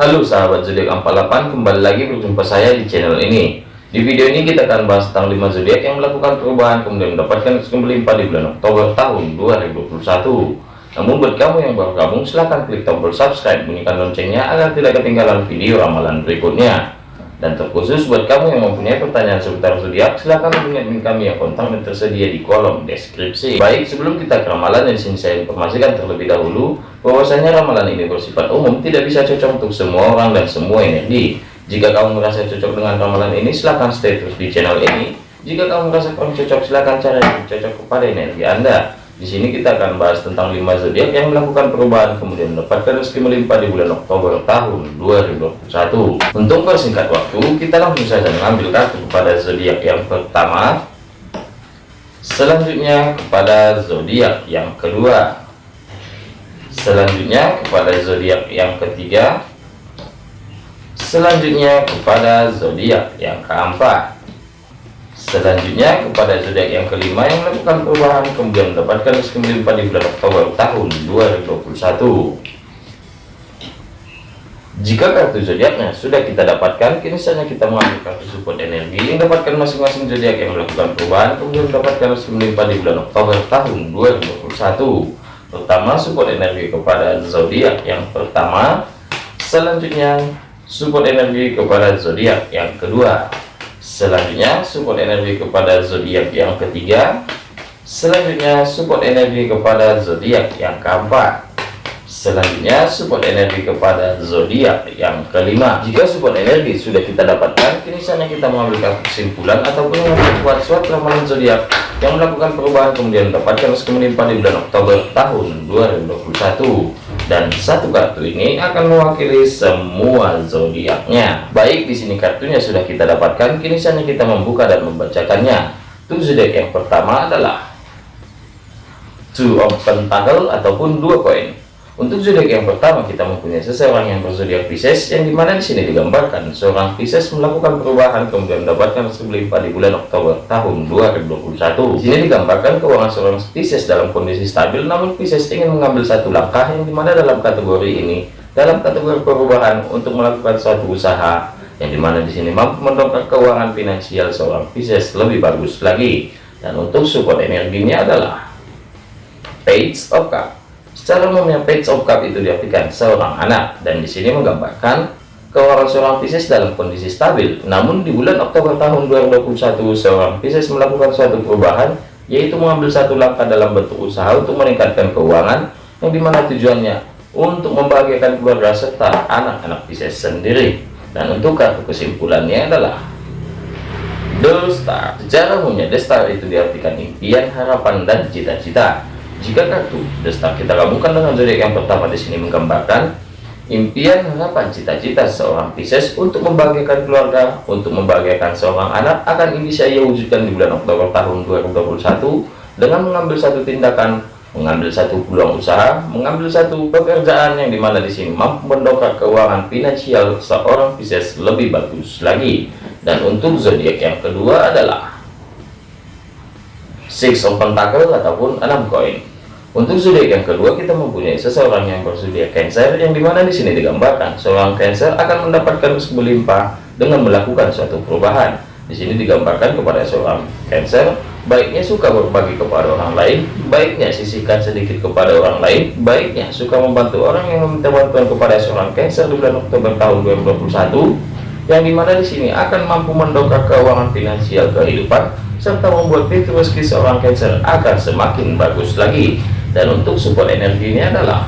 Halo sahabat zodiak 48 kembali lagi berjumpa saya di channel ini. Di video ini kita akan bahas tentang 5 zodiak yang melakukan perubahan kemudian mendapatkan rezeki melimpah di bulan Oktober tahun 2021 namun buat kamu yang baru gabung silahkan klik tombol subscribe bunyikan loncengnya agar tidak ketinggalan video ramalan berikutnya dan terkhusus buat kamu yang mempunyai pertanyaan seputar zodiak, silahkan hubungi kami yang kontak dan tersedia di kolom deskripsi. Baik, sebelum kita ke ramalan, di sini saya informasikan terlebih dahulu bahwasanya ramalan ini bersifat umum, tidak bisa cocok untuk semua orang dan semua energi. Jika kamu merasa cocok dengan ramalan ini, silahkan stay terus di channel ini. Jika kamu merasa kurang cocok, silahkan cari yang cocok kepada energi Anda. Di sini kita akan bahas tentang 5 zodiak yang melakukan perubahan kemudian mendapatkan rezeki melimpah di bulan Oktober tahun 2021. Untuk persingkat waktu, kita langsung saja mengambil kartu kepada zodiak yang pertama. Selanjutnya kepada zodiak yang kedua. Selanjutnya kepada zodiak yang ketiga. Selanjutnya kepada zodiak yang keempat. Selanjutnya kepada zodiak yang kelima yang melakukan perubahan kemudian mendapatkan rezeki melimpah di bulan Oktober tahun 2021. Jika kartu zodiaknya sudah kita dapatkan, kini saatnya kita mengambil kartu support energi yang dapatkan masing-masing zodiak yang melakukan perubahan kemudian mendapatkan rezeki melimpah di bulan Oktober tahun 2021. Pertama, support energi kepada zodiak yang pertama. Selanjutnya, support energi kepada zodiak yang kedua Selanjutnya support energi kepada zodiak yang ketiga. Selanjutnya support energi kepada zodiak yang keempat. Selanjutnya support energi kepada zodiak yang kelima. Jika support energi sudah kita dapatkan, kini saatnya kita mengambil kesimpulan ataupun membuat suatu ramalan zodiak yang melakukan perubahan kemudian mendapatkan rezeki menimpa di bulan Oktober tahun 2021 dan satu kartu ini akan mewakili semua zodiaknya. Baik, di sini kartunya sudah kita dapatkan, kini saatnya kita membuka dan membacakannya. Tuh zodiak yang pertama adalah Two of Pentacle ataupun dua koin. Untuk zodiak yang pertama kita mempunyai seseorang yang berzodiak Pisces yang di mana di sini digambarkan seorang Pisces melakukan perubahan kemudian mendapatkan rezeki di bulan Oktober tahun 2021. Di sini digambarkan keuangan seorang Pisces dalam kondisi stabil namun Pisces ingin mengambil satu langkah yang di mana dalam kategori ini dalam kategori perubahan untuk melakukan suatu usaha yang di mana di sini mampu mendongkrak keuangan finansial seorang Pisces lebih bagus lagi dan untuk support energinya adalah Page of Cups Secara umumnya page of cup itu diartikan seorang anak dan di sini menggambarkan keuangan seorang Pisces dalam kondisi stabil. Namun di bulan Oktober tahun 2021 seorang Pisces melakukan suatu perubahan yaitu mengambil satu langkah dalam bentuk usaha untuk meningkatkan keuangan yang di mana tujuannya untuk membahagiakan keluarga serta anak-anak Pisces sendiri. Dan untuk kartu kesimpulannya adalah The Star. Secara umumnya The Star itu diartikan impian, harapan, dan cita-cita. Jika kartu destak kita gabungkan dengan zodiak yang pertama di sini menggambarkan impian, harapan, cita-cita seorang Pisces untuk membahagiakan keluarga, untuk membahagiakan seorang anak akan bisa ia wujudkan di bulan Oktober tahun 2021 dengan mengambil satu tindakan, mengambil satu peluang usaha, mengambil satu pekerjaan yang di mana di sini mampu mendongkrak keuangan finansial seorang Pisces lebih bagus lagi. Dan untuk zodiak yang kedua adalah Six of Pentacle ataupun enam koin. Untuk zodiak yang kedua kita mempunyai seseorang yang berzodiak Cancer yang di mana di sini digambarkan seorang Cancer akan mendapatkan berlimpah dengan melakukan suatu perubahan. Di sini digambarkan kepada seorang Cancer baiknya suka berbagi kepada orang lain, baiknya sisihkan sedikit kepada orang lain, baiknya suka membantu orang yang meminta bantuan kepada seorang Cancer di bulan Oktober tahun 2021 yang di mana di sini akan mampu mendongkrak keuangan finansial kehidupan serta membuat rezeki seorang Cancer akan semakin bagus lagi. Dan untuk support energi ini adalah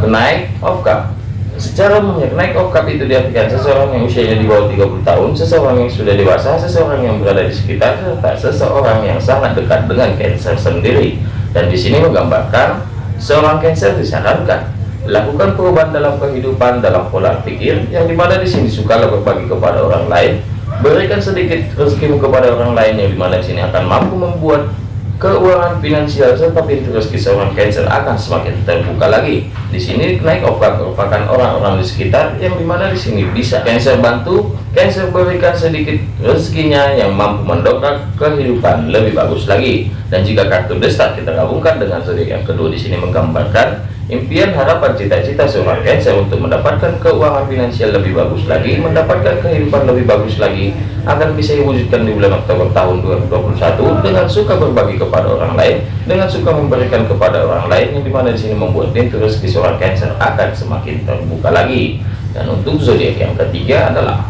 kenaik of cup secara umumnya kenaik of cup itu diartikan seseorang yang usianya di bawah 30 tahun seseorang yang sudah dewasa seseorang yang berada di sekitar serta seseorang yang sangat dekat dengan cancer sendiri. Dan di sini menggambarkan seorang cancer disarankan lakukan perubahan dalam kehidupan dalam pola pikir yang di mana di sini suka berbagi kepada orang lain berikan sedikit rezekimu kepada orang lain yang di mana di sini akan mampu membuat keuangan finansial serta pintu rezeki seorang Cancer akan semakin terbuka lagi. Di sini naik obat merupakan orang-orang di sekitar yang di mana di sini bisa Cancer bantu, Cancer berikan sedikit rezekinya yang mampu mendongkrak kehidupan lebih bagus lagi. Dan jika kartu destak kita gabungkan dengan zodiak yang kedua di sini menggambarkan Impian, harapan, cita-cita seorang Cancer untuk mendapatkan keuangan finansial lebih bagus lagi, mendapatkan kehidupan lebih bagus lagi, akan bisa diwujudkan di bulan Oktober tahun 2021 dengan suka berbagi kepada orang lain, dengan suka memberikan kepada orang lain, yang di mana di sini membuat pintu rezeki seorang Cancer akan semakin terbuka lagi. Dan untuk zodiak yang ketiga adalah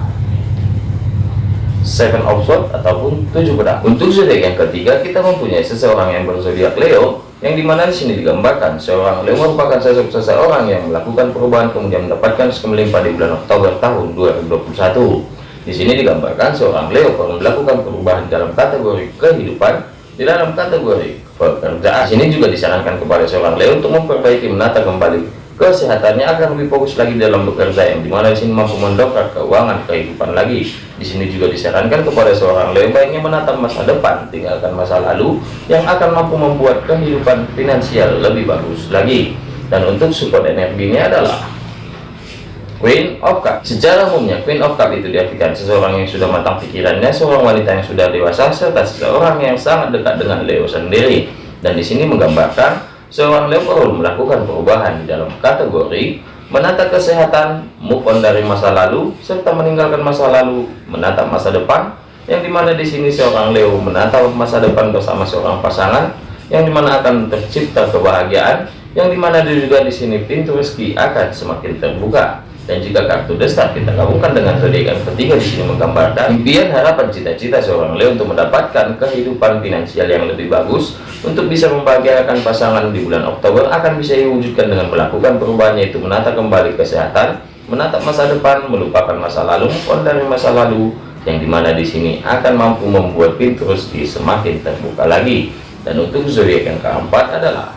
Seven of Swords ataupun tujuh pedang. Untuk zodiak yang ketiga kita mempunyai seseorang yang berzodiak Leo yang di mana di sini digambarkan seorang Leo merupakan sosok seseorang yang melakukan perubahan kemudian mendapatkan melimpah di bulan Oktober tahun 2021 di sini digambarkan seorang Leo perlu melakukan perubahan dalam kategori kehidupan di dalam kategori pekerjaan. Di sini juga disarankan kepada seorang Leo untuk memperbaiki menata kembali kesehatannya akan lebih fokus lagi dalam bekerja yang di mana di sini mampu mendongkrak keuangan kehidupan lagi. Di sini juga disarankan kepada seorang Leo baiknya menatap masa depan tinggalkan masa lalu yang akan mampu membuat kehidupan finansial lebih bagus lagi. Dan untuk support energinya adalah Queen of Cup secara umumnya Queen of Cup itu diartikan seseorang yang sudah matang pikirannya seorang wanita yang sudah dewasa serta seseorang yang sangat dekat dengan Leo sendiri. Dan di sini menggambarkan seorang Leo melakukan perubahan di dalam kategori menata kesehatan, move on dari masa lalu, serta meninggalkan masa lalu, menatap masa depan, yang di mana di sini seorang Leo menatap masa depan bersama seorang pasangan, yang di mana akan tercipta kebahagiaan, yang di mana juga di sini pintu rezeki akan semakin terbuka dan jika kartu destar kita gabungkan dengan zodiak yang ketiga di sini menggambarkan impian harapan cita-cita seorang Leo untuk mendapatkan kehidupan finansial yang lebih bagus untuk bisa membahagiakan pasangan di bulan Oktober akan bisa diwujudkan dengan melakukan perubahan yaitu menata kembali kesehatan menatap masa depan melupakan masa lalu dari masa lalu yang di mana di sini akan mampu membuat pintu rezeki semakin terbuka lagi. Dan untuk zodiak yang keempat adalah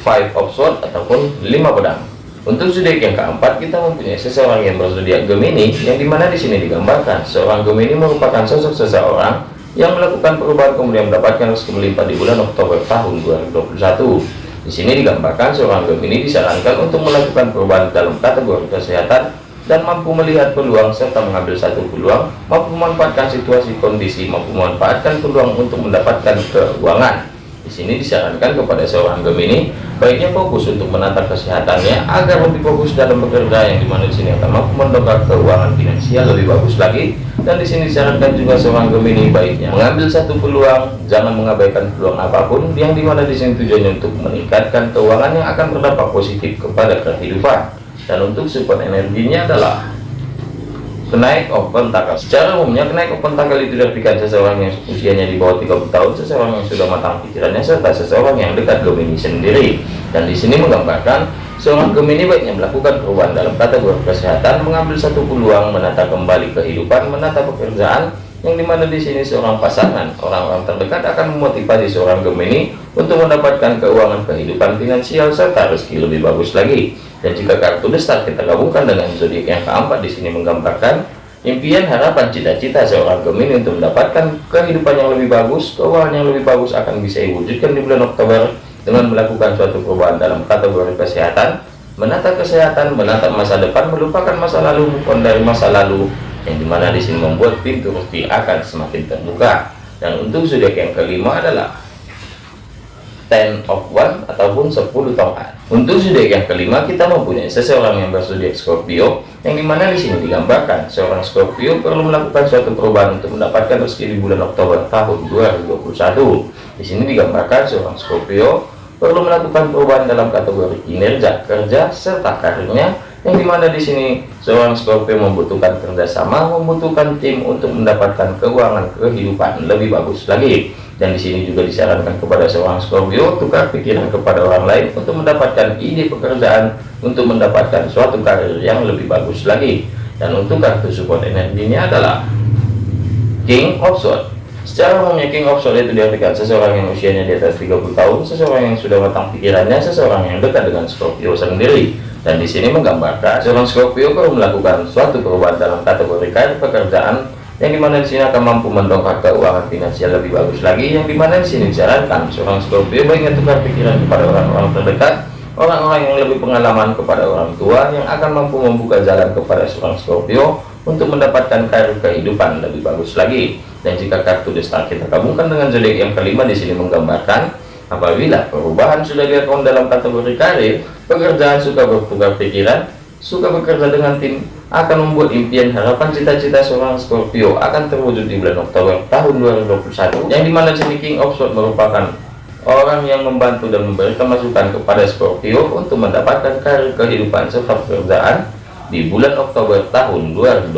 five of swords ataupun lima pedang untuk zodiak yang keempat, kita mempunyai seseorang yang berzodiak Gemini, yang di mana di sini digambarkan seorang Gemini merupakan sosok seseorang yang melakukan perubahan kemudian mendapatkan rezeki melimpah di bulan Oktober tahun 2021. Di sini digambarkan seorang Gemini disarankan untuk melakukan perubahan dalam kategori kesehatan dan mampu melihat peluang serta mengambil satu peluang, mampu memanfaatkan situasi kondisi, mampu memanfaatkan peluang untuk mendapatkan keuangan sini disarankan kepada seorang Gemini baiknya fokus untuk menata kesehatannya agar lebih fokus dalam bekerja yang di mana di sini akan mampu mendongkrak keuangan finansial lebih bagus lagi. Dan di sini disarankan juga seorang Gemini baiknya mengambil satu peluang jangan mengabaikan peluang apa pun yang di mana di sini tujuannya untuk meningkatkan keuangan yang akan berdampak positif kepada kehidupan. Dan untuk support energinya adalah kenaik open tackle secara umumnya kenaik open tackle itu diartikan seseorang yang usianya di bawah 30 tahun seseorang yang sudah matang pikirannya serta seseorang yang dekat Gemini sendiri. Dan di sini menggambarkan seorang Gemini baiknya melakukan perubahan dalam kategori kesehatan mengambil satu peluang menata kembali kehidupan menata pekerjaan yang di mana di sini seorang pasangan orang-orang terdekat akan memotivasi seorang Gemini untuk mendapatkan keuangan kehidupan finansial serta rezeki lebih bagus lagi. Dan jika kartu besar kita gabungkan dengan zodiak yang keempat di sini menggambarkan impian harapan cita-cita seorang Gemini untuk mendapatkan kehidupan yang lebih bagus keuangan yang lebih bagus akan bisa diwujudkan di bulan Oktober dengan melakukan suatu perubahan dalam kategori kesehatan. Menata kesehatan menata masa depan melupakan masa lalu bukan dari masa lalu yang di mana di sini membuat pintu rezeki akan semakin terbuka. Dan untuk zodiak yang kelima adalah ten of one ataupun 10 tongkat untuk zodiak yang kelima kita mempunyai seseorang yang berzodiak Scorpio yang di mana di sini digambarkan seorang Scorpio perlu melakukan suatu perubahan untuk mendapatkan rezeki di bulan Oktober tahun 2021 di sini digambarkan seorang Scorpio perlu melakukan perubahan dalam kategori kinerja kerja serta karirnya yang di mana di sini seorang Scorpio membutuhkan kerjasama membutuhkan tim untuk mendapatkan keuangan kehidupan lebih bagus lagi. Dan di sini juga disarankan kepada seorang Scorpio tukar pikiran kepada orang lain untuk mendapatkan ide pekerjaan untuk mendapatkan suatu karir yang lebih bagus lagi. Dan untuk kartu support energinya adalah King of Swords secara umumnya King of itu diartikan seseorang yang usianya di atas 30 tahun seseorang yang sudah matang pikirannya seseorang yang dekat dengan Scorpio sendiri. Dan di sini menggambarkan seorang Scorpio perlu melakukan suatu perubahan dalam kategori karir pekerjaan yang di mana di sini akan mampu mendongkrak keuangan finansial lebih bagus lagi yang di mana di sini disarankan seorang Scorpio baiknya tukar pikiran kepada orang-orang terdekat orang-orang yang lebih pengalaman kepada orang tua yang akan mampu membuka jalan kepada seorang Scorpio untuk mendapatkan karir kehidupan lebih bagus lagi dan jika kartu desta kita gabungkan dengan zodiak yang kelima di sini menggambarkan Apabila perubahan sudah dilakukan dalam kategori karir, pekerjaan suka bertukar pikiran, suka bekerja dengan tim, akan membuat impian harapan cita-cita seorang Scorpio akan terwujud di bulan Oktober tahun 2021 yang di mana sini King of Swords merupakan orang yang membantu dan memberikan masukan kepada Scorpio untuk mendapatkan karir kehidupan serta pekerjaan di bulan Oktober tahun 2021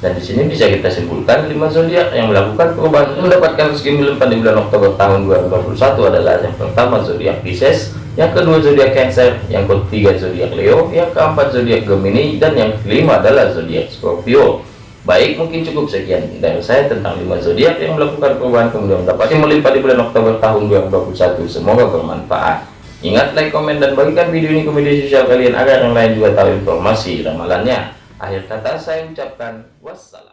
dan di sini bisa kita simpulkan lima zodiak yang melakukan perubahan mendapatkan rezeki melimpah di bulan Oktober tahun 2021 adalah yang pertama zodiak Pisces, yang kedua zodiak Cancer, yang ketiga zodiak Leo, yang keempat zodiak Gemini, dan yang kelima adalah zodiak Scorpio. Baik, mungkin cukup sekian dari saya tentang lima zodiak yang melakukan perubahan kemudian mendapatkan melimpah di bulan Oktober tahun 2021. Semoga bermanfaat. Ingat like, komen, dan bagikan video ini ke media sosial kalian agar yang lain juga tahu informasi ramalannya. Akhir kata saya ucapkan wassalam.